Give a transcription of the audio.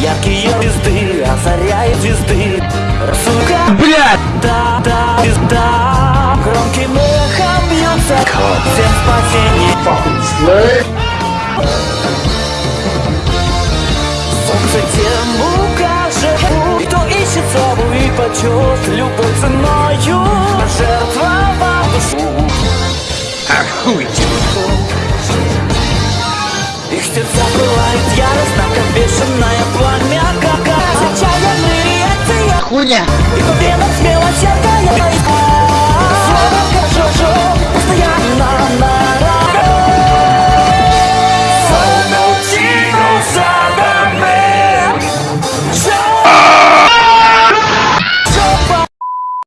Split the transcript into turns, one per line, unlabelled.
яркие звезды Озаряет звезды. Сука,
Блядь!
да, да, звезда. Громким эхом бьется Всем спасение Солнце тем укажет кто ищет славу и почет. Любой ценою Жертвовал душу. Их сердца пылает курня. И купила смело
всякая...